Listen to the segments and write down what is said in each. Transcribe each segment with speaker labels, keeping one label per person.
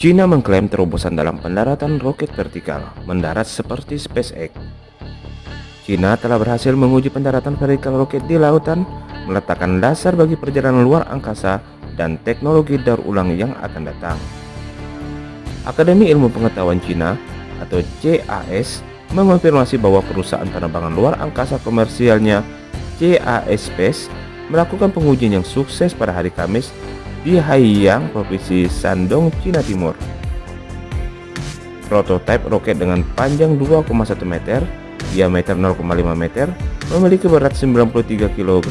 Speaker 1: China mengklaim terobosan dalam pendaratan roket vertikal mendarat seperti SpaceX. China telah berhasil menguji pendaratan vertikal roket di lautan, meletakkan dasar bagi perjalanan luar angkasa dan teknologi daur ulang yang akan datang. Akademi Ilmu Pengetahuan Cina atau CAS mengonfirmasi bahwa perusahaan penerbangan luar angkasa komersialnya CAS Space melakukan pengujian yang sukses pada hari Kamis di Haiyang, Provinsi Shandong, Cina Timur. Prototipe roket dengan panjang 2,1 meter, diameter 0,5 meter, memiliki berat 93 kg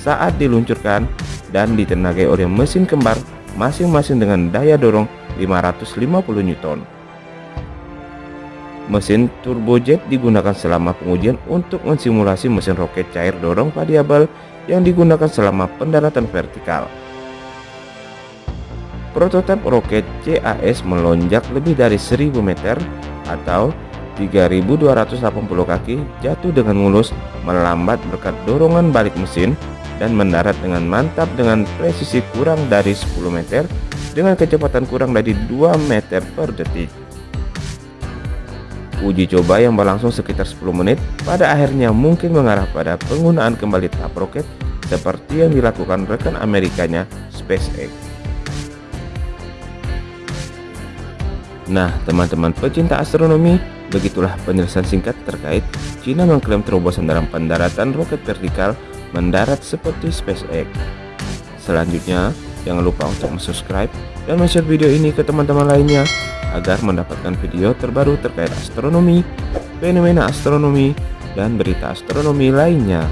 Speaker 1: saat diluncurkan dan ditenagai oleh mesin kembar masing-masing dengan daya dorong 550 Newton. Mesin turbojet digunakan selama pengujian untuk mensimulasi mesin roket cair dorong variabel yang digunakan selama pendaratan vertikal. Prototipe roket CAS melonjak lebih dari 1000 meter atau 3280 kaki jatuh dengan mulus melambat berkat dorongan balik mesin dan mendarat dengan mantap dengan presisi kurang dari 10 meter dengan kecepatan kurang dari 2 meter per detik. Uji coba yang berlangsung sekitar 10 menit pada akhirnya mungkin mengarah pada penggunaan kembali tahap roket seperti yang dilakukan rekan Amerikanya SpaceX. Nah, teman-teman pecinta astronomi, begitulah penjelasan singkat terkait China mengklaim terobosan dalam pendaratan roket vertikal mendarat seperti SpaceX. Selanjutnya, jangan lupa untuk subscribe dan share video ini ke teman-teman lainnya agar mendapatkan video terbaru terkait astronomi, fenomena astronomi, dan berita astronomi lainnya.